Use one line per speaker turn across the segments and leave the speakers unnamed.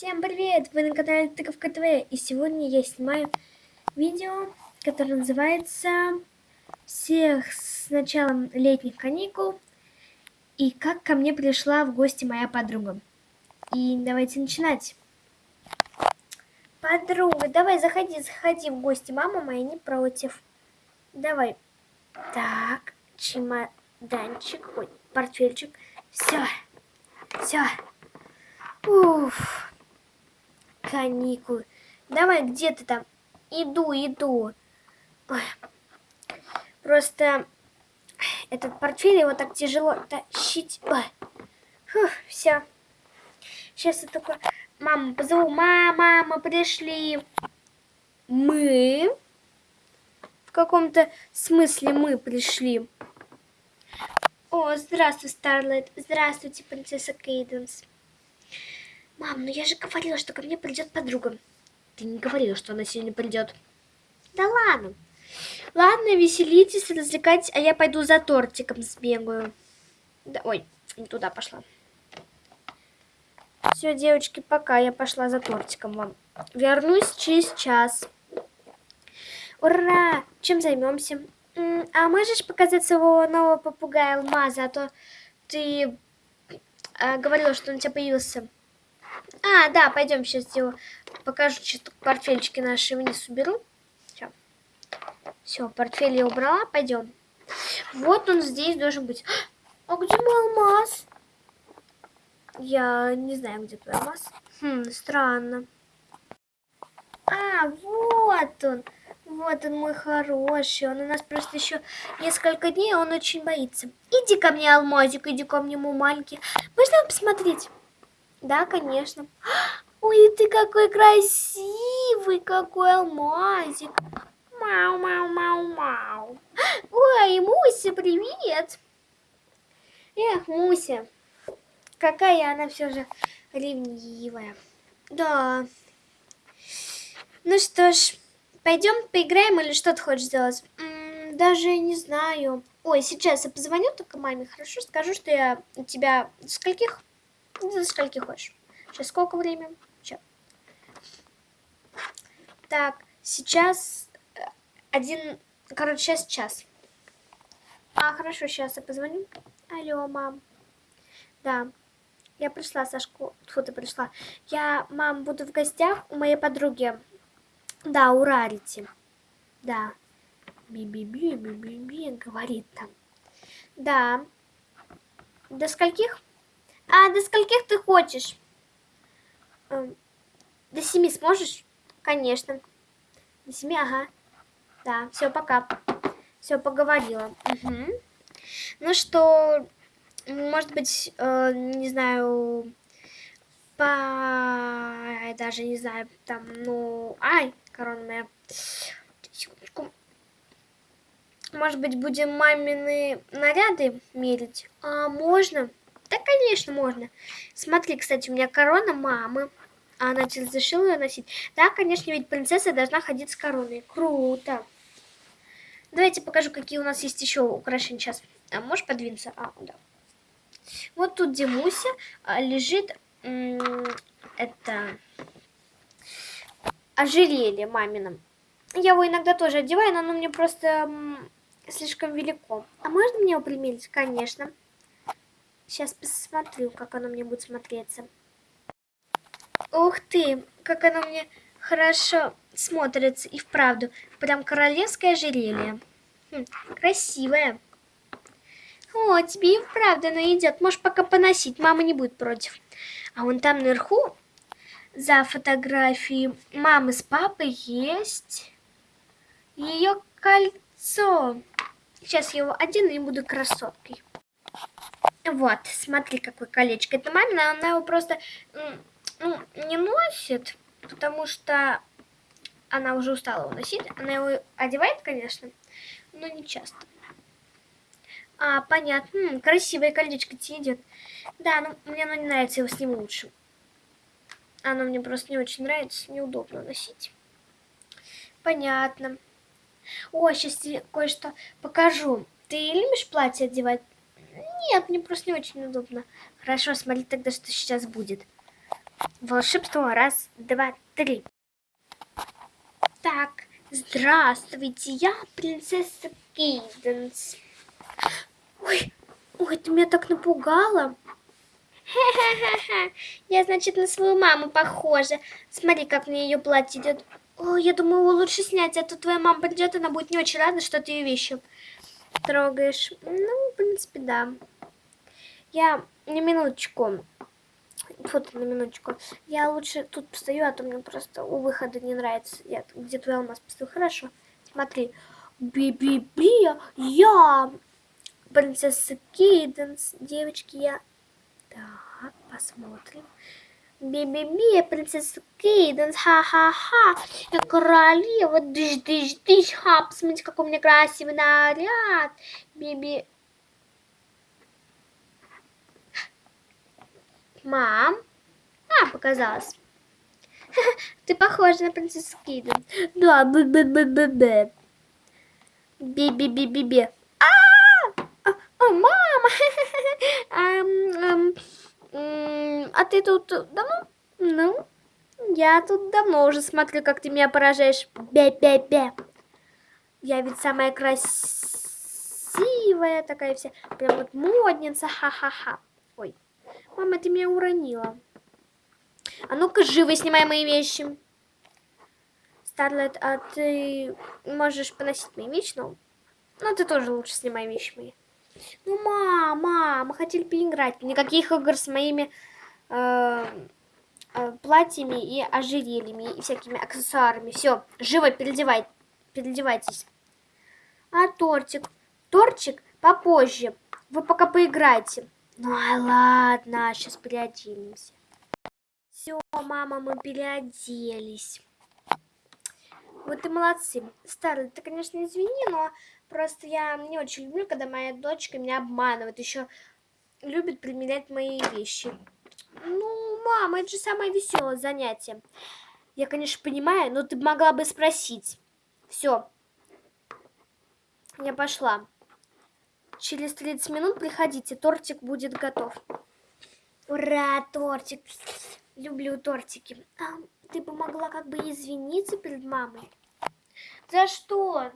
Всем привет! Вы на канале Тыковка ТВ и сегодня я снимаю видео, которое называется «Всех с началом летних каникул» и как ко мне пришла в гости моя подруга. И давайте начинать. Подруга, давай заходи, заходи в гости, мама моя не против. Давай. Так, чемоданчик, ой, портфельчик. Все, все. Уф каникулы. Давай, где ты там? Иду, иду. Просто этот портфель его так тяжело тащить. Все. Сейчас я такой, маму позову. Мама, мы пришли. Мы? В каком-то смысле мы пришли. О, здравствуй, Старлайт. Здравствуйте, принцесса Кейденс. Мам, ну я же говорила, что ко мне придет подруга. Ты не говорила, что она сегодня придет. Да ладно. Ладно, веселитесь, развлекайтесь, а я пойду за тортиком сбегаю. Да, ой, не туда пошла. Все, девочки, пока. Я пошла за тортиком вам. Вернусь через час. Ура! Чем займемся? А можешь показать своего нового попугая Алмаза? А то ты а, говорила, что он у тебя появился. А, да, пойдем сейчас сделаю. Покажу, что портфельчики наши вниз уберу. Все. Все, портфель я убрала. Пойдем. Вот он здесь должен быть. А где мой алмаз? Я не знаю, где твой алмаз. Хм, странно. А, вот он. Вот он мой хороший. Он у нас просто еще несколько дней, он очень боится. Иди ко мне, алмазик, иди ко мне, мой маленький. Можно посмотреть? Да, конечно. Ой, ты какой красивый, какой алмазик. Мау, мау, мау, мау. Ой, Муся, привет. Эх, Муся, какая она все же ревнивая. Да. Ну что ж, пойдем поиграем или что ты хочешь сделать? М -м, даже не знаю. Ой, сейчас я позвоню только маме, хорошо? Скажу, что я у тебя скольких за скольки хочешь. Сейчас сколько времени? Сейчас. Так, сейчас э, один, короче, сейчас час. А, хорошо, сейчас я позвоню. Алло, мам. Да, я пришла, Сашку. Фу, ты пришла. Я, мам, буду в гостях у моей подруги. Да, у Рарити. Да. Би-би-би-би-би-би, говорит там. Да. До скольких? А до скольких ты хочешь? Эм, до семи сможешь? Конечно. До семи, ага. Да, все, пока. Все, поговорила. Угу. Ну что, может быть, э, не знаю, по... даже не знаю, там, ну... Ай, корона моя. Секундочку. Может быть, будем мамины наряды мерить? А, можно? Да, конечно, можно. Смотри, кстати, у меня корона мамы. А она разрешила ее носить. Да, конечно, ведь принцесса должна ходить с короной. Круто. Давайте покажу, какие у нас есть еще украшения. Сейчас. А можешь подвинуться? А, да. Вот тут Димуся а, лежит. Это ожерелье мамином. Я его иногда тоже одеваю, но оно мне просто слишком велико. А можно мне его примерить? Конечно. Сейчас посмотрю, как оно мне будет смотреться. Ух ты, как оно мне хорошо смотрится и вправду. Прям королевское ожерелье. Хм, красивое. О, тебе и вправду оно идет. Можешь пока поносить, мама не будет против. А вон там наверху, за фотографией мамы с папой, есть ее кольцо. Сейчас я его одену и буду красоткой. Вот, смотри, какое колечко. Это мамина, она его просто ну, не носит, потому что она уже устала его носить. Она его одевает, конечно, но не часто. А, понятно. М -м, красивое колечко тебе идет. Да, ну мне оно не нравится, его с ним лучше. Оно мне просто не очень нравится, неудобно носить. Понятно. О, сейчас тебе кое-что покажу. Ты любишь платье одевать? Нет, мне просто не очень удобно. Хорошо, смотри тогда, что сейчас будет. Волшебство. Раз, два, три. Так, здравствуйте, я принцесса Кейденс. Ой, ой, ты меня так напугала. Ха-ха-ха, я, значит, на свою маму похожа. Смотри, как мне ее платье идет. О, я думаю, его лучше снять, а то твоя мама придет, она будет не очень рада, что ты ее вещи трогаешь. Ну, в принципе, да. Я на минуточку. Вот на минуточку. Я лучше тут постою, а то мне просто у выхода не нравится. Я, где твой алмаз постою. Хорошо. Смотри. Би-би-би, я принцесса Кейденс. Девочки, я... Так, посмотрим. Би-би-би, принцесса Кейденс, ха-ха-ха. Я королева, дыш-дыш-дыш, ха, посмотрите, какой у меня красивый наряд. Би-би... Мам? А, показалось. Ты похожа на принцессу Кейден. Да, б-б-б-б-б. Би-би-би-би-би. А, а, мама! А ты тут давно? Ну, я тут давно уже смотрю, как ты меня поражаешь. Бе-бе-бе. Я ведь самая красивая такая вся. Прям вот модница. Ха-ха-ха. Ой. Мама, ты меня уронила. А ну-ка, живо снимай мои вещи. Старлет, а ты можешь поносить мои вещи? Ну, ну ты тоже лучше снимай вещи мои. Ну, мама, мы хотели поиграть. Никаких игр с моими э, э, платьями и ожерельями и всякими аксессуарами. Все, живо переодевай, переодевайтесь. А тортик? Тортик попозже. Вы пока поиграйте. Ну, а ладно, сейчас переоденемся. Все, мама, мы переоделись. Вот и молодцы. Старый, ты, конечно, извини, но просто я не очень люблю, когда моя дочка меня обманывает. Еще любит примерять мои вещи. Ну, мама, это же самое веселое занятие. Я, конечно, понимаю, но ты могла бы спросить. Все. Я пошла. Через 30 минут приходите, тортик будет готов. Ура, тортик. Люблю тортики. А, ты бы могла как бы извиниться перед мамой? За что?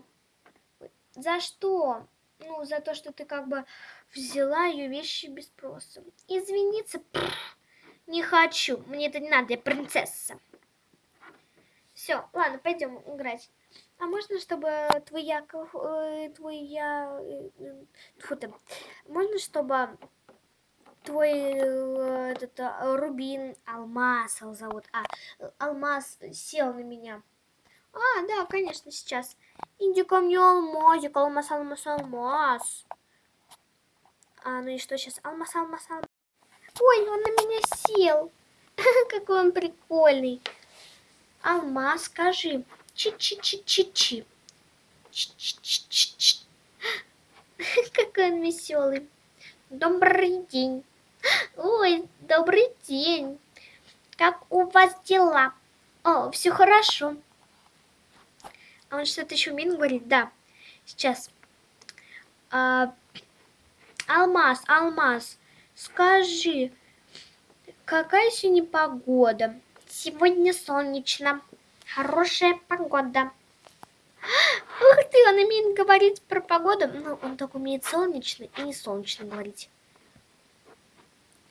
За что? Ну, за то, что ты как бы взяла ее вещи без спроса. Извиниться? Пфф, не хочу. Мне это не надо, я принцесса. Все, ладно, пойдем играть. А можно, чтобы твой Яков, э, твой я, э, фу ты, можно, чтобы твой э, этот э, Рубин, Алмаз его зовут, а, Алмаз сел на меня? А, да, конечно, сейчас. Иди ко мне, алмазик, алмаз, алмаз, алмаз. А, ну и что сейчас? Алмаз, алмаз, алмаз. Ой, он на меня сел. Какой он прикольный. Алмаз, скажи. Чи-чи-чи-чи-чи. Чи-чи-чи-чи-чи. Какой он веселый. Добрый день. Ой, добрый день. Как у вас дела? О, все хорошо. А он что-то еще умеет говорить? Да. Сейчас. А, алмаз, Алмаз, скажи, какая сегодня погода? Сегодня солнечно. Хорошая погода. Ух ты, он умеет говорить про погоду. Ну, он так умеет солнечно и не солнечно говорить.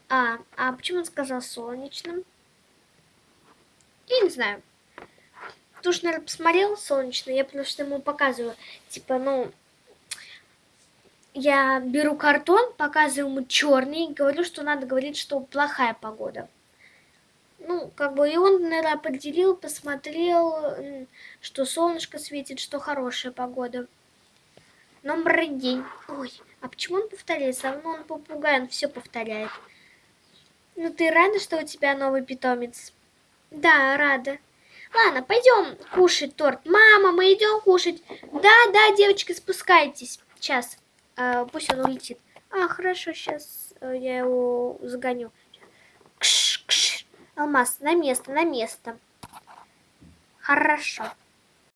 А, а почему он сказал солнечным? Я не знаю. Туш, наверное, посмотрел солнечно, я потому что ему показываю. Типа, ну, я беру картон, показываю ему черный, говорю, что надо говорить, что плохая погода ну, как бы и он, наверное, определил, посмотрел, что солнышко светит, что хорошая погода. Номер день. Ой, а почему он повторяет? Все равно он попугай, он все повторяет. Ну, ты рада, что у тебя новый питомец? Да, рада. Ладно, пойдем кушать торт. Мама, мы идем кушать. Да, да, девочки, спускайтесь. Сейчас, э, пусть он улетит. А, хорошо, сейчас э, я его загоню. Алмаз, на место, на место. Хорошо.